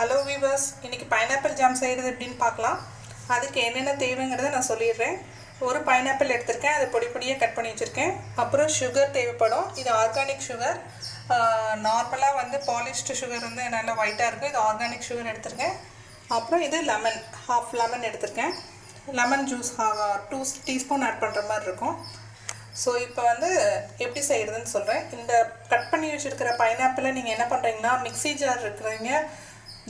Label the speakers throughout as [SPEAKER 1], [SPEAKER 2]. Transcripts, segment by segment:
[SPEAKER 1] Hello viewers இன்றைக்கி pineapple jam செய்கிறது எப்படின்னு பார்க்கலாம். அதுக்கு என்னென்ன தேவைங்கிறத நான் சொல்லிடுறேன். ஒரு பைனாப்பிள் எடுத்திருக்கேன் அதை பொடி பொடியாக கட் பண்ணி வச்சுருக்கேன். அப்புறம் சுகர் தேவைப்படும். இது ஆர்கானிக் சுகர் நார்மலாக வந்து பாலிஷ்டு சுகர் வந்து நல்லா ஒயிட்டாக இருக்கும். இது ஆர்கானிக் சுகர் எடுத்திருக்கேன். அப்புறம் இது லெமன் ஹாஃப் லெமன் எடுத்திருக்கேன். Lemon juice two teaspoon add பண்ணுற மாதிரி இருக்கும். ஸோ இப்போ வந்து எப்படி செய்கிறதுன்னு சொல்கிறேன் இந்த கட் பண்ணி வச்சுருக்கிற பைனாப்பிளை நீங்கள் என்ன பண்ணுறீங்கன்னா மிக்ஸி ஜார் இருக்கிறீங்க.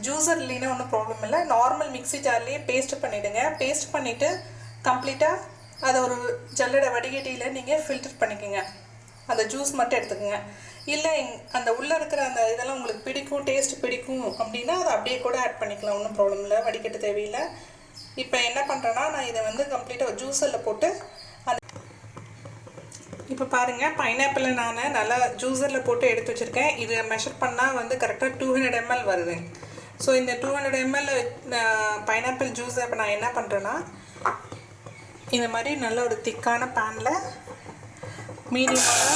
[SPEAKER 1] ஜூஸர் இல்லைன்னா ஒன்றும் ப்ராப்ளம் இல்லை. நார்மல் மிக்ஸி ஜார்லேயே பேஸ்ட் பண்ணிவிடுங்க பேஸ்ட் பண்ணிவிட்டு கம்ப்ளீட்டாக அதை ஒரு ஜல்லடை வடிகட்டியில் நீங்கள் ஃபில்டர் பண்ணிக்கோங்க. அந்த ஜூஸ் மட்டும் எடுத்துக்கோங்க. இல்லை அந்த உள்ளே இருக்கிற அந்த இதெல்லாம் உங்களுக்கு பிடிக்கும் டேஸ்ட் பிடிக்கும் அப்படின்னா அதை அப்படியே கூட ஆட் பண்ணிக்கலாம். ஒன்றும் ப்ராப்ளம் இல்லை. வடிகட்ட தேவையில்லை. இப்போ என்ன பண்ணுறேன்னா நான் இதை வந்து கம்ப்ளீட்டாக ஜூஸரில் போட்டு அந்த இப்போ பாருங்கள் பைனாப்பிளை நான் நல்லா ஜூஸரில் போட்டு எடுத்து வச்சுருக்கேன். இதை மெஷர் பண்ணால் வந்து கரெக்டாக டூ ஹண்ட்ரட் எம்எல் வருது. ஸோ இந்த டூ ஹண்ட்ரட் எம்எல் பைனாப்பிள் ஜூஸை இப்போ நான் என்ன பண்ணுறேன்னா இந்த மாதிரி நல்ல ஒரு திக்கான பேனில் மீடியமான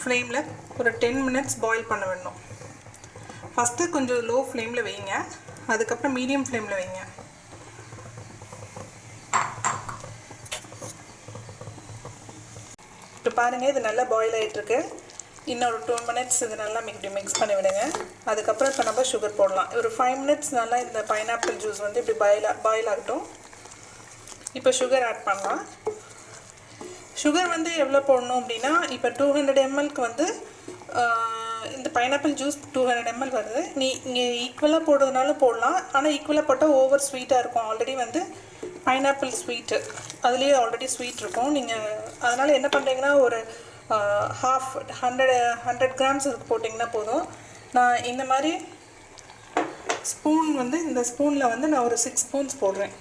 [SPEAKER 1] ஃப்ளேமில் ஒரு டென் மினிட்ஸ் பாயில் பண்ண வேணும் ஃபஸ்ட்டு கொஞ்சம் லோ ஃப்ளேமில் வைங்க. அதுக்கப்புறம் மீடியம் ஃப்ளேமில் வைங்க. இப்போ பாருங்கள் இது நல்லா பாயில் ஆகிட்டுருக்கு இன்னொரு டூ மினிட்ஸ் இது நல்லா இப்படி மிக்ஸ் பண்ணி விடுங்க. அதுக்கப்புறம் இப்போ நம்ம சுகர் போடலாம். ஒரு ஃபைவ் மினிட்ஸ் நல்லா இந்த பைனாப்பிள் ஜூஸ் வந்து இப்படி பாயில் பாயில் ஆகட்டும். இப்போ சுகர் ஆட் பண்ணலாம். சுகர் வந்து எவ்வளோ போடணும் அப்படின்னா இப்போ டூ ஹண்ட்ரட் எம்எல்க்கு வந்து இந்த pineapple juice two hundred ml வருது. நீ இங்கே ஈக்குவலாக போடுறதுனாலும் போடலாம். ஆனால் ஈக்குவலாக போட்டால் ஓவர் ஸ்வீட்டாக இருக்கும். ஆல்ரெடி வந்து பைனாப்பிள் ஸ்வீட்டு அதுலேயே ஆல்ரெடி ஸ்வீட் இருக்கும். நீங்கள் அதனால் என்ன பண்ணுறீங்கன்னா ஒரு ஹாஃப் ஹண்ட்ரட் ஹண்ட்ரட் கிராம்ஸ் அதுக்கு போட்டிங்கன்னா போதும். நான் இந்த மாதிரி ஸ்பூன் வந்து இந்த ஸ்பூனில் வந்து நான் ஒரு சிக்ஸ் ஸ்பூன்ஸ் போடுறேன்.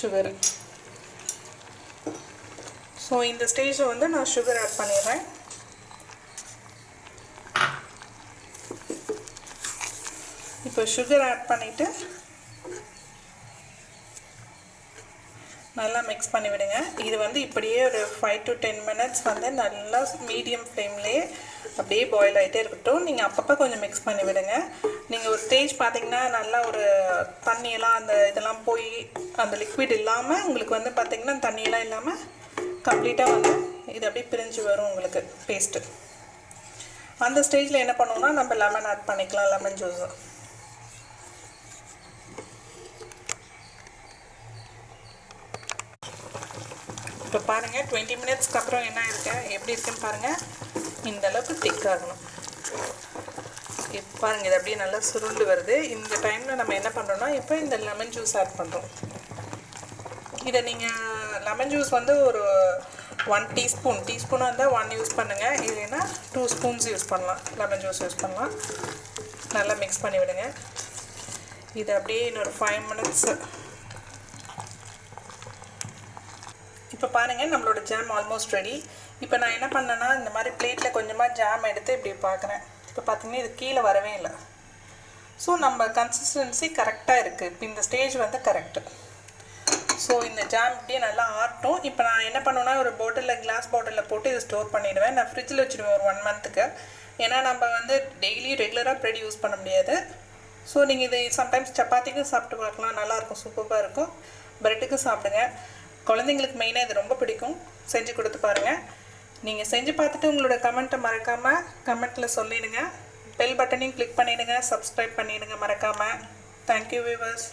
[SPEAKER 1] சுகர் ஸோ இந்த ஸ்டேஜில் வந்து நான் சுகர் ஆட் பண்ணிடுறேன். இப்போ சுகர் ஆட் பண்ணிவிட்டு நல்லா மிக்ஸ் பண்ணி விடுங்க இது வந்து இப்படியே ஒரு ஃபைவ் டு டென் மினிட்ஸ் வந்து நல்லா மீடியம் ஃப்ளேம்லேயே அப்படியே பாயில் ஆகிட்டே இருக்கட்டும். நீங்கள் அப்பப்போ கொஞ்சம் மிக்ஸ் பண்ணி விடுங்க நீங்கள் ஒரு ஸ்டேஜ் பார்த்தீங்கன்னா நல்லா ஒரு தண்ணியெல்லாம் அந்த இதெல்லாம் போய் அந்த லிக்விட் இல்லாமல் உங்களுக்கு வந்து பார்த்தீங்கன்னா தண்ணியெல்லாம் இல்லாமல் கம்ப்ளீட்டாக வந்து இது அப்படியே பிரிஞ்சு வரும் உங்களுக்கு பேஸ்ட்டு அந்த ஸ்டேஜில் என்ன பண்ணுவோம்னா நம்ம லெமன் ஆட் பண்ணிக்கலாம் லெமன் ஜூஸு இப்போ பாருங்கள் டுவெண்ட்டி மினிட்ஸ்க்கு அப்புறம் என்ன இருக்கு? எப்படி இருக்குன்னு பாருங்கள் இந்த அளவுக்கு திக் ஆகணும். இப்போ பாருங்கள் இது அப்படியே நல்லா சுருண்டு வருது. இந்த டைமில் நம்ம என்ன பண்ணுறோம்னா இப்போ இந்த லெமன் ஜூஸ் ஆட் பண்ணுறோம் இதை நீங்கள் லெமன் ஜூஸ் வந்து ஒரு ஒன் டீஸ்பூன் டீஸ்பூனாக இருந்தால் ஒன் யூஸ் பண்ணுங்கள் இல்லைன்னா டூ ஸ்பூன்ஸ் யூஸ் பண்ணலாம். லெமன் ஜூஸ் யூஸ் பண்ணலாம். நல்லா மிக்ஸ் பண்ணி விடுங்க. இது அப்படியே இன்னொரு ஃபைவ் மினிட்ஸ் இப்போ பாருங்கள் நம்மளோட ஜாம் ஆல்மோஸ்ட் ரெடி இப்போ நான் என்ன பண்ணேன்னா இந்த மாதிரி பிளேட்டில் கொஞ்சமாக ஜாம் எடுத்து இப்படி பார்க்குறேன் இப்போ பார்த்தீங்கன்னா இது கீழே வரவே இல்லை. ஸோ நம்ம கன்சிஸ்டன்சி கரெக்டாக இருக்குது இப்போ இந்த ஸ்டேஜ் வந்து கரெக்டு ஸோ இந்த ஜாம் இப்படியே நல்லா ஆட்டும் இப்போ நான் என்ன பண்ணுவேன்னா ஒரு பாட்டிலில் கிளாஸ் பாட்டிலில் போட்டு இதை ஸ்டோர் பண்ணிவிடுவேன் நான் ஃப்ரிட்ஜில் வச்சுருவேன் ஒரு ஒன் மந்த்துக்கு ஏன்னா நம்ம வந்து டெய்லி ரெகுலராக ப்ரெட் யூஸ் பண்ண முடியாது. ஸோ நீங்கள் இது சம்டைம்ஸ் சப்பாத்திக்கும் சாப்பிட்டு பார்க்கலாம். நல்லாயிருக்கும் சூப்பராக இருக்கும். ப்ரெட்டுக்கும் சாப்பிடுங்க. குழந்தைங்களுக்கு மெயினாக இது ரொம்ப பிடிக்கும். செஞ்சு கொடுத்து பாருங்கள் நீங்கள் செஞ்சு பார்த்துட்டு உங்களோட கமெண்ட்டை மறக்காமல் கமெண்ட்டில் சொல்லிடுங்க. பெல் பட்டனையும் கிளிக் பண்ணிவிடுங்க சப்ஸ்கிரைப் பண்ணிவிடுங்க மறக்காமல் தேங்க்யூ வியூவர்ஸ்